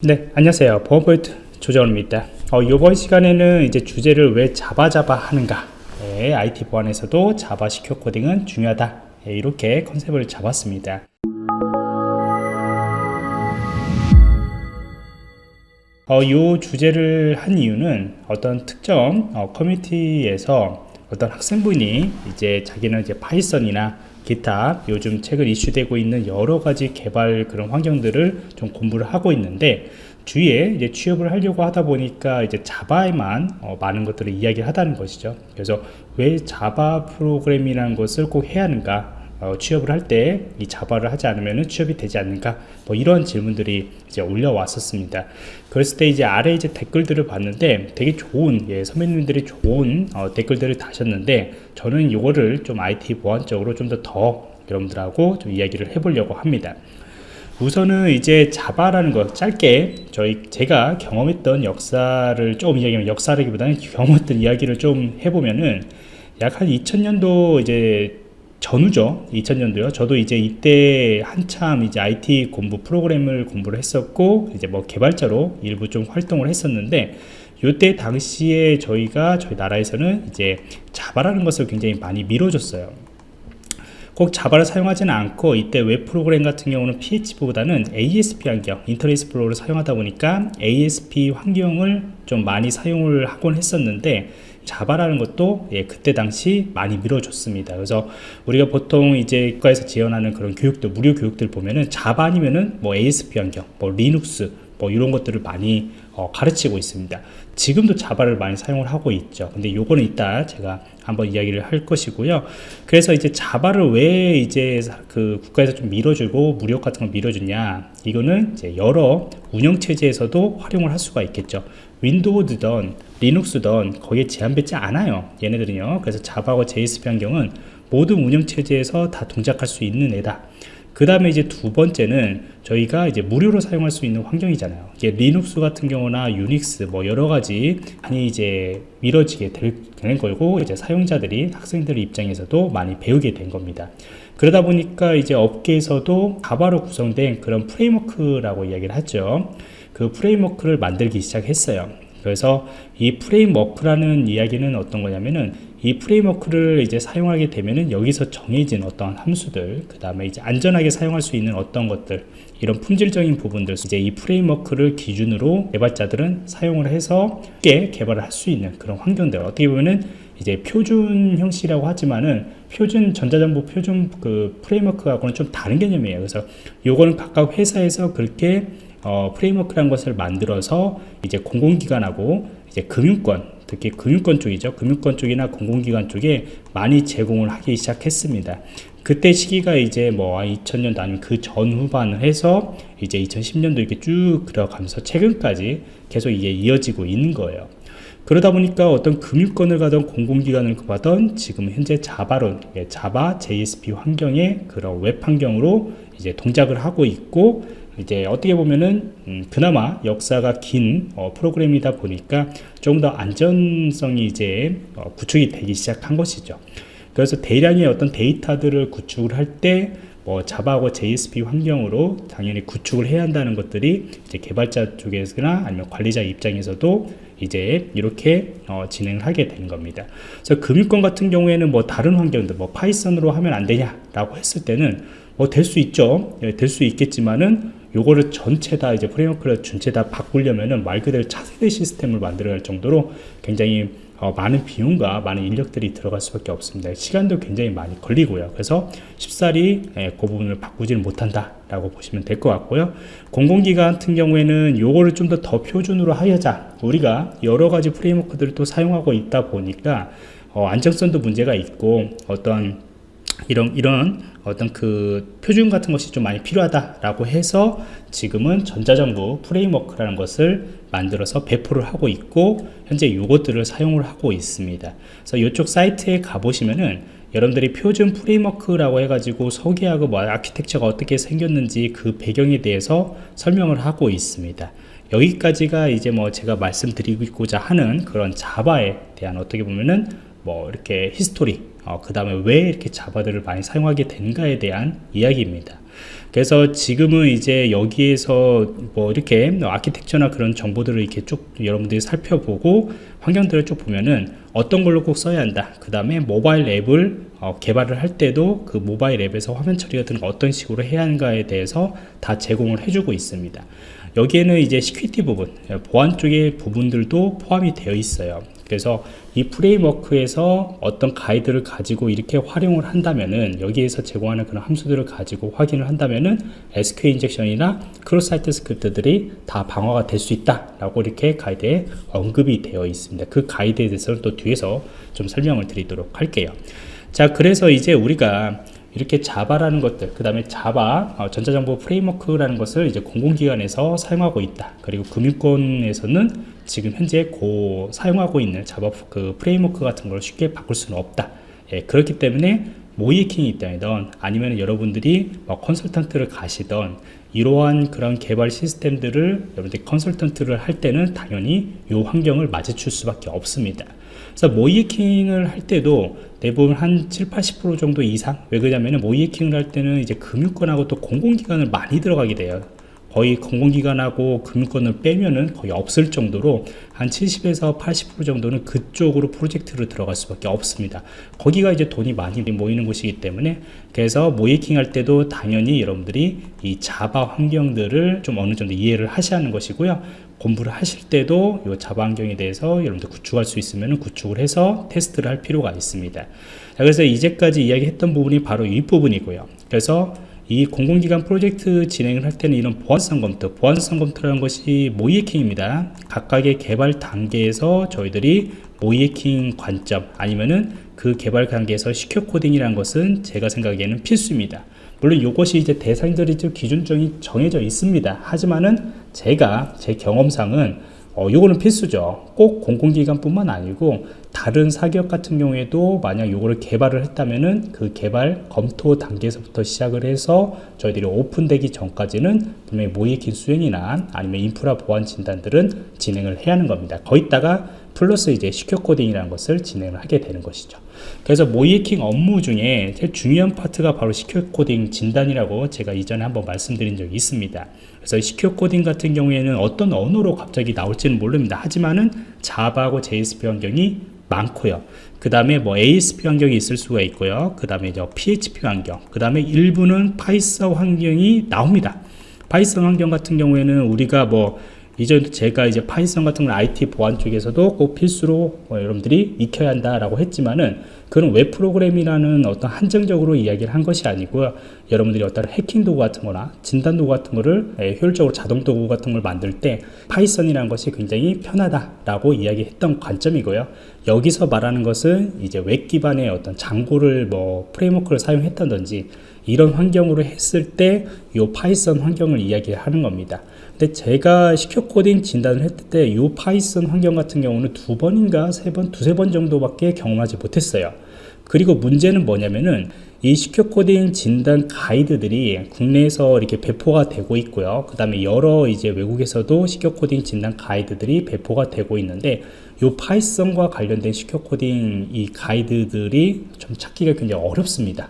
네 안녕하세요. 보안포인트 조정원입니다. 어, 이번 시간에는 이제 주제를 왜 자바 자바 하는가? 네, IT 보안에서도 자바 secure coding은 중요하다. 네, 이렇게 컨셉을 잡았습니다. 어, 이 주제를 한 이유는 어떤 특정 어, 커뮤니티에서 어떤 학생분이 이제 자기는 이제 파이썬이나 기타 요즘 최근 이슈되고 있는 여러 가지 개발 그런 환경들을 좀 공부를 하고 있는데 주위에 이제 취업을 하려고 하다 보니까 이제 자바에만 어, 많은 것들을 이야기를 하다는 것이죠. 그래서 왜 자바 프로그램이라는 것을 꼭 해야 하는가? 어, 취업을 할 때 이 자바를 하지 않으면 취업이 되지 않는가? 뭐 이런 질문들이 이제 올려왔었습니다. 그랬을 때 이제 아래 이제 댓글들을 봤는데 되게 좋은 예, 선배님들이 좋은 어, 댓글들을 다셨는데 저는 이거를 좀 IT 보안적으로 좀 더더 여러분들하고 좀 이야기를 해보려고 합니다. 우선은 이제 자바라는 것 짧게 저희 제가 경험했던 역사를 좀 이야기하면 역사라기보다는 경험했던 이야기를 좀 해보면은 약 한 2000년도 이제 전후죠. 2000년도요. 저도 이제 이때 한참 이제 IT 공부 프로그램을 공부를 했었고 이제 뭐 개발자로 일부 좀 활동을 했었는데 요때 당시에 저희가 저희 나라에서는 이제 자바라는 것을 굉장히 많이 밀어줬어요. 꼭 자바를 사용하지는 않고 이때 웹 프로그램 같은 경우는 PHP보다는 ASP 환경, 인터넷 익스플로러를 사용하다 보니까 ASP 환경을 좀 많이 사용을 하곤 했었는데 자바라는 것도 예, 그때 당시 많이 밀어줬습니다. 그래서 우리가 보통 이제 국가에서 지원하는 그런 교육들, 무료 교육들 보면은 자바 아니면은 뭐 ASP 환경, 뭐 리눅스, 뭐 이런 것들을 많이 어, 가르치고 있습니다. 지금도 자바를 많이 사용을 하고 있죠. 근데 요거는 이따 제가 한번 이야기를 할 것이고요. 그래서 이제 자바를 왜 이제 그 국가에서 좀 밀어주고 무력 같은 걸 밀어주냐. 이거는 이제 여러 운영체제에서도 활용을 할 수가 있겠죠. 윈도우든 리눅스든 거기에 제한받지 않아요. 얘네들은요. 그래서 자바와 JSP 환경은 모든 운영체제에서 다 동작할 수 있는 애다. 그 다음에 이제 두 번째는 저희가 이제 무료로 사용할 수 있는 환경이잖아요. 이게 리눅스 같은 경우나 유닉스 뭐 여러 가지 많이 이제 밀어지게 되는 거고 이제 사용자들이 학생들 입장에서도 많이 배우게 된 겁니다. 그러다 보니까 이제 업계에서도 자바로 구성된 그런 framework라고 이야기를 하죠. 그 framework를 만들기 시작했어요. 그래서 이 framework라는 이야기는 어떤 거냐면은 이 framework를 이제 사용하게 되면은 여기서 정해진 어떤 함수들 그 다음에 이제 안전하게 사용할 수 있는 어떤 것들 이런 품질적인 부분들 이제 이 framework를 기준으로 개발자들은 사용을 해서 쉽게 개발을 할 수 있는 그런 환경들 어떻게 보면은 이제 표준 형식이라고 하지만은 표준 전자정보 표준 그 프레임워크하고는 좀 다른 개념이에요 그래서 요거는 각각 회사에서 그렇게 어, 프레임워크라는 것을 만들어서 이제 공공기관하고 이제 금융권 특히 금융권 쪽이죠. 금융권 쪽이나 공공기관 쪽에 많이 제공을 하기 시작했습니다. 그때 시기가 이제 뭐 2000년도 아니면 그 전후반을 해서 이제 2010년도 이렇게 쭉 들어가면서 최근까지 계속 이게 이어지고 있는 거예요. 그러다 보니까 어떤 금융권을 가던 공공기관을 가던 지금 현재 자바론, 예, 자바 JSP 환경의 그런 웹 환경으로 이제 동작을 하고 있고 이제 어떻게 보면은 음, 그나마 역사가 긴 어, 프로그램이다 보니까 좀더 안전성이 이제 어, 구축이 되기 시작한 것이죠. 그래서 대량의 어떤 데이터들을 구축을 할때 뭐 자바하고 JSP 환경으로 당연히 구축을 해야 한다는 것들이 이제 개발자 쪽에서나 아니면 관리자 입장에서도 이제 이렇게 어, 진행을 하게 된 겁니다. 그래서 금융권 같은 경우에는 뭐 다른 환경들 뭐 파이썬으로 하면 안 되냐라고 했을 때는 뭐될수 있죠. 예, 될수 있겠지만은 요거를 전체 다 이제 framework를 전체 다 바꾸려면은 말 그대로 차세대 시스템을 만들어야 할 정도로 굉장히 어, 많은 비용과 많은 인력들이 들어갈 수밖에 없습니다. 시간도 굉장히 많이 걸리고요. 그래서 쉽사리 예, 그 부분을 바꾸지는 못한다 라고 보시면 될 것 같고요. 공공기관 같은 경우에는 요거를 좀 더 더 표준으로 하여자 우리가 여러 가지 프레임워크들을 또 사용하고 있다 보니까 어, 안정성도 문제가 있고 어떤 이런 이런 어떤 그 표준 같은 것이 좀 많이 필요하다라고 해서 지금은 전자정부 프레임워크라는 것을 만들어서 배포를 하고 있고 현재 이것들을 사용을 하고 있습니다. 그래서 이쪽 사이트에 가보시면은 여러분들이 표준 프레임워크라고 해가지고 소개하고 뭐 아키텍처가 어떻게 생겼는지 그 배경에 대해서 설명을 하고 있습니다. 여기까지가 이제 뭐 제가 말씀드리고자 하는 그런 자바에 대한 어떻게 보면은 뭐 이렇게 history 어, 그 다음에 왜 이렇게 자바들을 많이 사용하게 된가에 대한 이야기입니다 그래서 지금은 이제 여기에서 뭐 이렇게 아키텍처나 그런 정보들을 이렇게 쭉 여러분들이 살펴보고 환경들을 쭉 보면은 어떤 걸로 꼭 써야 한다. 그 다음에 모바일 앱을 어, 개발을 할 때도 그 모바일 앱에서 화면 처리 같은 거 어떤 식으로 해야 하는가에 대해서 다 제공을 해주고 있습니다. 여기에는 이제 security 부분, 보안 쪽의 부분들도 포함이 되어 있어요. 그래서 이 framework에서 어떤 가이드를 가지고 이렇게 활용을 한다면은 여기에서 제공하는 그런 함수들을 가지고 확인을 한다면은 SQL 인젝션이나 크로스 사이트 스크립트들이 다 방어가 될 수 있다라고 이렇게 가이드에 언급이 되어 있습니다. 그 가이드에 대해서는 또 뒤에서 좀 설명을 드리도록 할게요. 자, 그래서 이제 우리가 이렇게 Java라는 것들, 그 다음에 Java 어, 전자정부 framework라는 것을 이제 공공기관에서 사용하고 있다. 그리고 금융권에서는 지금 현재 고 사용하고 있는 자바 그 프레임워크 같은 걸 쉽게 바꿀 수는 없다. 예, 그렇기 때문에 모이킹이 있다던 아니면 여러분들이 뭐 컨설턴트를 가시던 이러한 그런 개발 시스템들을 여러분들이 컨설턴트를 할 때는 당연히 이 환경을 맞춰줄 수밖에 없습니다. 그래서 모이킹을 할 때도 대부분 한 7, 80% 정도 이상 왜 그러냐면 모이킹을 할 때는 이제 금융권하고 또 공공기관을 많이 들어가게 돼요 거의 공공기관하고 금융권을 빼면은 거의 없을 정도로 한 70에서 80% 정도는 그쪽으로 프로젝트로 들어갈 수밖에 없습니다. 거기가 이제 돈이 많이 모이는 곳이기 때문에 그래서 모이킹 할 때도 당연히 여러분들이 이 자바 환경들을 좀 어느 정도 이해를 하셔야 하는 것이고요. 공부를 하실 때도 이 자바 환경에 대해서 여러분들 구축할 수 있으면 구축을 해서 테스트를 할 필요가 있습니다. 자, 그래서 이제까지 이야기했던 부분이 바로 이 부분이고요. 그래서 이 공공기관 프로젝트 진행을 할 때는 이런 보안성 검토, 보안성 검토라는 것이 모이해킹입니다. 각각의 개발 단계에서 저희들이 모이해킹 관점 아니면은 그 개발 단계에서 시큐어 코딩이라는 것은 제가 생각에는 필수입니다. 물론 이것이 이제 대상들이 좀 기준점이 정해져 있습니다. 하지만은 제가 제 경험상은 어, 요거는 필수죠. 꼭 공공기관뿐만 아니고 다른 사기업 같은 경우에도 만약 요거를 개발을 했다면은 그 개발 검토 단계에서부터 시작을 해서 저희들이 오픈되기 전까지는 분명히 모의킨 수행이나 아니면 인프라 보안 진단들은 진행을 해야 하는 겁니다. 거기다가 플러스 이제 secure coding이라는 것을 진행을 하게 되는 것이죠. 그래서 모의해킹 업무 중에 제일 중요한 파트가 바로 secure coding 진단이라고 제가 이전에 한번 말씀드린 적이 있습니다. 그래서 secure coding 같은 경우에는 어떤 언어로 갑자기 나올지는 모릅니다. 하지만은 Java하고 JSP 환경이 많고요. 그 다음에 뭐 ASP 환경이 있을 수가 있고요. 그 다음에 이제 PHP 환경, 그 다음에 일부는 Python 환경이 나옵니다. Python 환경 같은 경우에는 우리가 뭐 이전 제가 이제 Python 같은 걸 IT 보안 쪽에서도 꼭 필수로 뭐 여러분들이 익혀야 한다라고 했지만은 그런 웹 프로그램이라는 어떤 한정적으로 이야기를 한 것이 아니고요. 여러분들이 어떤 해킹 도구 같은 거나 진단 도구 같은 거를 예, 효율적으로 자동 도구 같은 걸 만들 때 Python이라는 것이 굉장히 편하다라고 이야기했던 관점이고요. 여기서 말하는 것은 이제 웹 기반의 어떤 Django를 뭐 framework를 사용했다든지 이런 환경으로 했을 때 이 Python 환경을 이야기하는 겁니다. 근데 제가 secure coding 진단을 했을 때 이 Python 환경 같은 경우는 두 번인가 세 번, 두세 번 정도밖에 경험하지 못했어요. 그리고 문제는 뭐냐면은 이 secure coding 진단 가이드들이 국내에서 이렇게 배포가 되고 있고요. 그 다음에 여러 이제 외국에서도 secure coding 진단 가이드들이 배포가 되고 있는데 이 Python과 관련된 secure coding 이 가이드들이 좀 찾기가 굉장히 어렵습니다.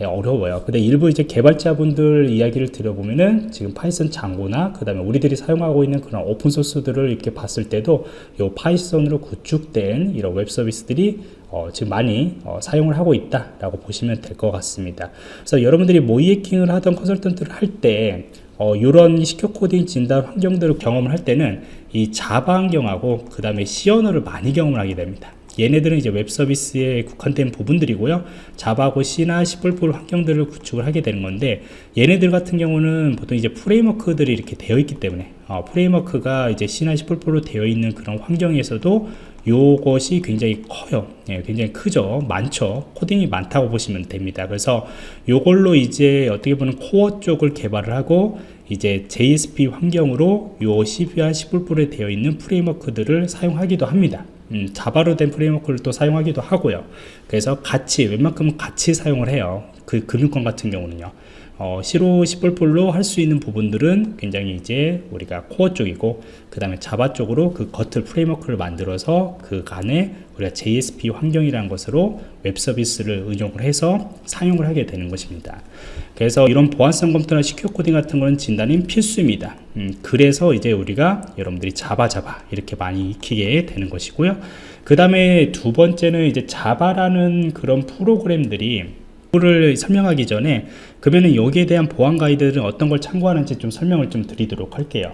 예, 어려워요. 근데 일부 이제 개발자분들 이야기를 들어보면은 지금 Python Django나 그 다음에 우리들이 사용하고 있는 그런 open source들을 이렇게 봤을 때도 이 Python으로 구축된 이런 웹 서비스들이 어, 지금 많이 어, 사용을 하고 있다라고 보시면 될 것 같습니다. 그래서 여러분들이 모의해킹을 하던 컨설턴트를 할때 어, 이런 secure coding 진단 환경들을 경험을 할 때는 이 Java 환경하고 그 다음에 C 언어를 많이 경험을 하게 됩니다. 얘네들은 이제 웹 서비스에 국한된 부분들이고요. Java고 C나 C++ 환경들을 구축을 하게 되는 건데 얘네들 같은 경우는 보통 이제 framework들이 이렇게 되어 있기 때문에 어, framework가 이제 C나 C++로 되어 있는 그런 환경에서도 요것이 굉장히 커요. 예, 굉장히 크죠. 많죠. 코딩이 많다고 보시면 됩니다. 그래서 요걸로 이제 어떻게 보면 코어 쪽을 개발을 하고 이제 JSP 환경으로 요 C와 C++에 되어 있는 framework들을 사용하기도 합니다. 음, Java로 된 framework를 또 사용하기도 하고요. 그래서 같이 웬만큼은 같이 사용을 해요. 그 금융권 같은 경우는요. 어, C, C++로 할 수 있는 부분들은 굉장히 이제 우리가 코어 쪽이고 그 다음에 Java 쪽으로 그 겉을 framework를 만들어서 그 간에 우리가 JSP 환경이라는 것으로 웹 서비스를 응용을 해서 사용을 하게 되는 것입니다. 그래서 이런 보안성 검토나 secure coding 같은 거는 진단이 필수입니다. 음, 그래서 이제 우리가 여러분들이 Java Java 이렇게 많이 익히게 되는 것이고요. 그 다음에 두 번째는 이제 자바라는 그런 프로그램들이 를 설명하기 전에 그러면 여기에 대한 보안 가이드는 어떤 걸 참고하는지 좀 설명을 좀 드리도록 할게요.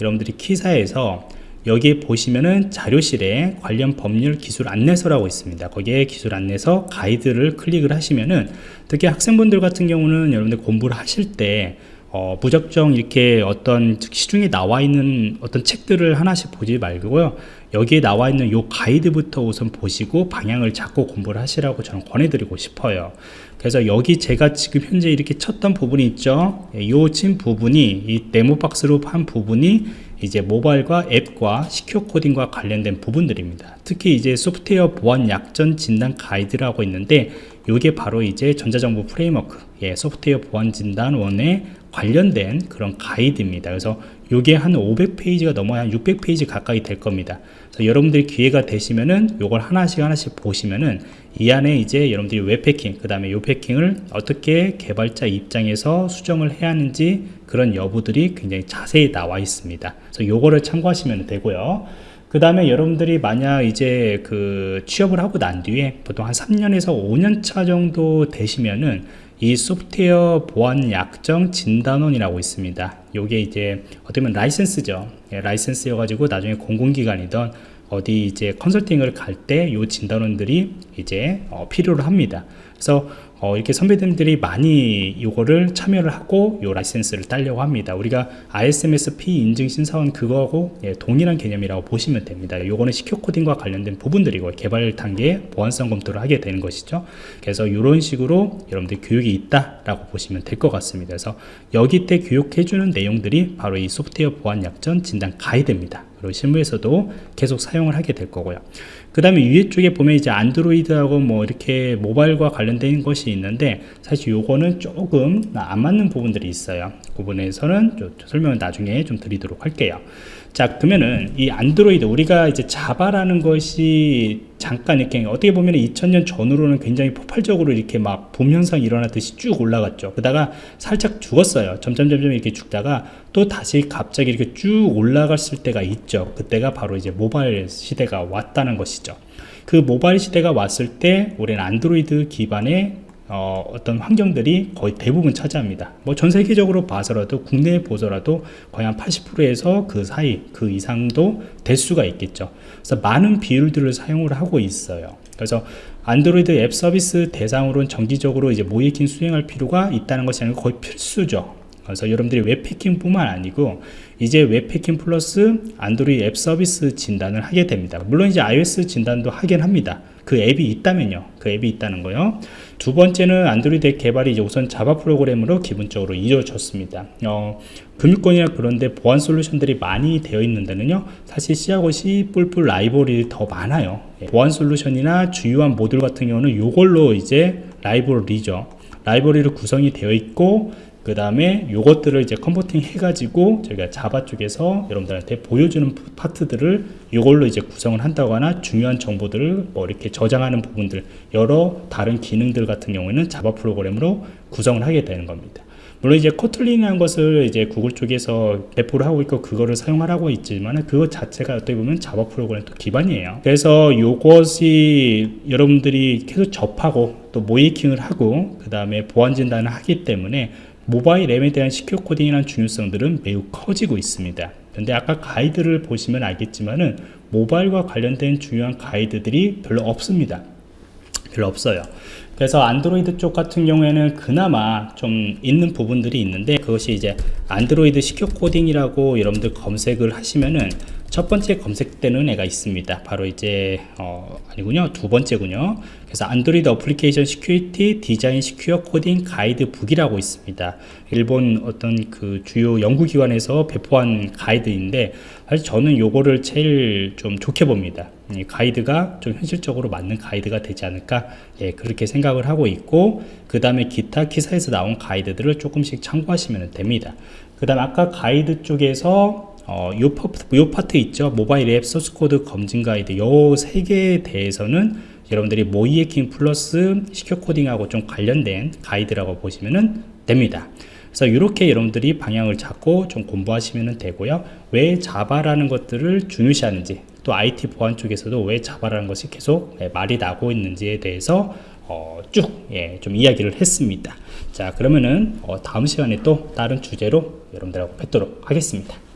여러분들이 키사에서 여기 보시면은 자료실에 관련 법률 기술 안내서라고 있습니다. 거기에 기술 안내서 가이드를 클릭을 하시면은 특히 학생분들 같은 경우는 여러분들 공부를 하실 때 어, 무작정 이렇게 어떤 시중에 나와 있는 어떤 책들을 하나씩 보지 말고요. 여기에 나와 있는 요 가이드부터 우선 보시고 방향을 잡고 공부를 하시라고 저는 권해드리고 싶어요. 그래서 여기 제가 지금 현재 이렇게 쳤던 부분이 있죠. 예, 요 친 부분이 이 네모박스로 한 부분이 이제 모바일과 앱과 secure coding과 관련된 부분들입니다. 특히 이제 소프트웨어 보안 약점 진단 가이드라고 있는데 이게 바로 이제 전자정부 framework, 예, 소프트웨어 보안 진단원에 관련된 그런 가이드입니다. 그래서 이게 한 500페이지가 넘어야 한 600페이지 가까이 될 겁니다. 그래서 여러분들이 기회가 되시면은 요걸 하나씩 하나씩 보시면은 이 안에 이제 여러분들이 웹 패킹, 그 다음에 요 패킹을 어떻게 개발자 입장에서 수정을 해야 하는지 그런 여부들이 굉장히 자세히 나와 있습니다. 그래서 요거를 참고하시면 되고요. 그 다음에 여러분들이 만약 이제 그 취업을 하고 난 뒤에 보통 한 3년에서 5년 차 정도 되시면은 이 소프트웨어 보안 약점 진단원이라고 있습니다. 요게 이제 어떻게 보면 라이센스죠. 예, 라이센스여 가지고 나중에 공공기관이던 어디 이제 컨설팅을 갈 때 요 진단원들이 이제 어, 필요로 합니다. 그래서 어, 이렇게 선배님들이 많이 이거를 참여를 하고 요 라이센스를 따려고 합니다. 우리가 ISMS-P 인증 심사원 그거하고 예, 동일한 개념이라고 보시면 됩니다. 요거는 secure coding과 관련된 부분들이고 개발 단계에 보안성 검토를 하게 되는 것이죠. 그래서 이런 식으로 여러분들 교육이 있다라고 보시면 될 것 같습니다. 그래서 여기 때 교육해주는 내용들이 바로 이 소프트웨어 보안 약전 진단 가이드입니다. 그리고 실무에서도 계속 사용을 하게 될 거고요. 그 다음에 위에 쪽에 보면 이제 안드로이드하고 뭐 이렇게 모바일과 관련된 것이 있는데 사실 요거는 조금 안 맞는 부분들이 있어요. 그 부분에서는 설명을 나중에 좀 드리도록 할게요. 자 그러면은 이 안드로이드 우리가 이제 자바라는 것이 잠깐 이렇게 어떻게 보면 2000년 전후로는 굉장히 폭발적으로 이렇게 막 붐 현상이 일어나듯이 쭉 올라갔죠. 그러다가 살짝 죽었어요. 점점 점점 이렇게 죽다가 또 다시 갑자기 이렇게 쭉 올라갔을 때가 있죠. 그때가 바로 이제 모바일 시대가 왔다는 것이죠. 그 모바일 시대가 왔을 때 우리는 안드로이드 기반의 어, 떤 환경들이 거의 대부분 차지합니다. 뭐 전 세계적으로 봐서라도 국내에 보더라도 거의 한 80%에서 그 사이 그 이상도 될 수가 있겠죠. 그래서 많은 비율들을 사용을 하고 있어요. 그래서 안드로이드 앱 서비스 대상으로는 정기적으로 이제 모의해킹 수행할 필요가 있다는 것이 아니고 거의 필수죠. 그래서 여러분들이 웹해킹 뿐만 아니고 이제 웹해킹 플러스 안드로이드 앱 서비스 진단을 하게 됩니다. 물론 이제 iOS 진단도 하긴 합니다. 그 앱이 있다면요. 그 앱이 있다는 거요. 두 번째는 안드로이드 앱 개발이 이제 우선 Java 프로그램으로 기본적으로 이루어졌습니다. 어, 금융권이나 그런데 보안 솔루션들이 많이 되어 있는 데는요, 사실 C하고 C 라이브러리 더 많아요. 예, 보안 솔루션이나 주요한 모듈 같은 경우는 이걸로 이제 라이브러리죠. 라이브러리로 구성이 되어 있고 그 다음에 요것들을 이제 converting 해가지고 저희가 Java 쪽에서 여러분들한테 보여주는 파트들을 이걸로 이제 구성을 한다거나 중요한 정보들을 뭐 이렇게 저장하는 부분들 여러 다른 기능들 같은 경우에는 Java 프로그램으로 구성을 하게 되는 겁니다. 물론 이제 Kotlin이라는 것을 이제 구글 쪽에서 배포를 하고 있고 그거를 사용하라고 있지만 그것 자체가 어떻게 보면 Java 프로그램 또 기반이에요. 그래서 이것이 여러분들이 계속 접하고 또 모의해킹을 하고 그 다음에 보안 진단을 하기 때문에 모바일 앱에 대한 secure coding이라는 중요성들은 매우 커지고 있습니다. 근데 아까 가이드를 보시면 알겠지만은 모바일과 관련된 중요한 가이드들이 별로 없습니다. 별로 없어요. 그래서 안드로이드 쪽 같은 경우에는 그나마 좀 있는 부분들이 있는데 그것이 이제 안드로이드 secure coding이라고 여러분들 검색을 하시면은 첫 번째 검색되는 애가 있습니다. 바로 이제 어, 아니군요. 두 번째군요. 그래서 Android Application Security Design Secure Coding Guide Book이라고 있습니다. 일본 어떤 그 주요 연구기관에서 배포한 가이드인데 사실 저는 요거를 제일 좀 좋게 봅니다. 이 가이드가 좀 현실적으로 맞는 가이드가 되지 않을까 예, 그렇게 생각을 하고 있고 그 다음에 기타 기사에서 나온 가이드들을 조금씩 참고하시면 됩니다 그 다음 아까 가이드 쪽에서 어, 요, 파트, 있죠? 모바일 앱 소스 코드 검증 가이드. 요 세 개에 대해서는 여러분들이 모의해킹 플러스 secure coding하고 좀 관련된 가이드라고 보시면 됩니다. 그래서 이렇게 여러분들이 방향을 잡고 좀 공부하시면 되고요. 왜 자바라는 것들을 중요시하는지 또 IT 보안 쪽에서도 왜 자바라는 것이 계속 네, 말이 나고 있는지에 대해서 어, 쭉좀 예, 이야기를 했습니다. 자 그러면은 어, 다음 시간에 또 다른 주제로 여러분들하고 뵙도록 하겠습니다